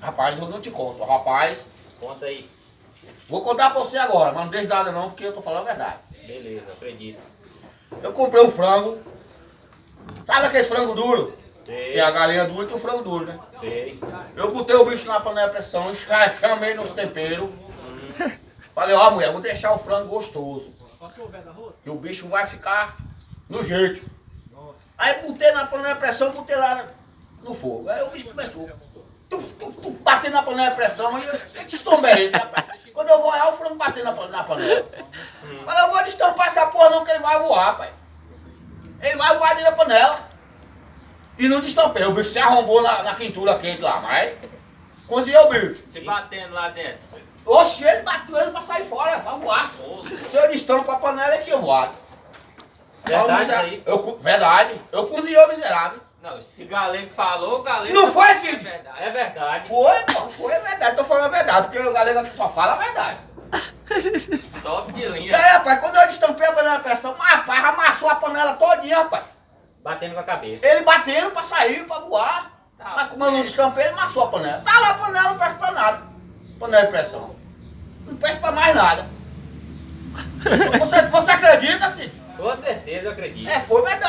Rapaz, eu não te conto. Rapaz, Conta aí. vou contar pra você agora, mas não deixe nada não, porque eu tô falando a verdade. Beleza, acredito. Eu comprei um frango. Sabe aquele frango duro? Sei, Tem a galinha dura e tem o frango duro, né? sei. Eu botei o bicho na panela de pressão, cha- chamei nos temperos. Falei, ó mulher, vou deixar o frango gostoso. E o bicho vai ficar no jeito. Aí botei na panela de pressão, botei lá no fogo. Aí o bicho começou. Tu, tu, tu, batendo na panela de pressão, e eu, eu destombei esse, rapaz. Quando eu vou olhar, o frango batendo na, pan- na panela. Falei, eu vou destampar essa porra não, que ele vai voar, pai. Ele vai voar dentro da panela. E não destampei. O bicho se arrombou na, na quentura quente lá, mas cozinhei o bicho. Se batendo lá dentro. Oxe, ele bateu ele pra sair fora, pra voar. Se eu destampo a panela, ele tinha voado. Verdade Ó, o misera- aí? Eu, co- verdade. Eu cozinhei o miserável. Não, se galego falou, galego. Não foi, É Cid? verdade. É verdade. Foi, pô. Foi verdade. Tô falando a verdade, porque o galego aqui só fala a verdade. Top de linha. aí, rapaz, quando eu destampei a panela de pressão, rapaz, amassou a panela todinha, rapaz. Batendo com a cabeça. Ele batendo pra sair, pra voar. Tá Mas como eu não destampei, ele amassou a panela. Tá lá a panela, não presta pra nada. Panela de pressão. Não presta pra mais nada. Você, você acredita, Cid? Com certeza eu acredito. É, foi Cid.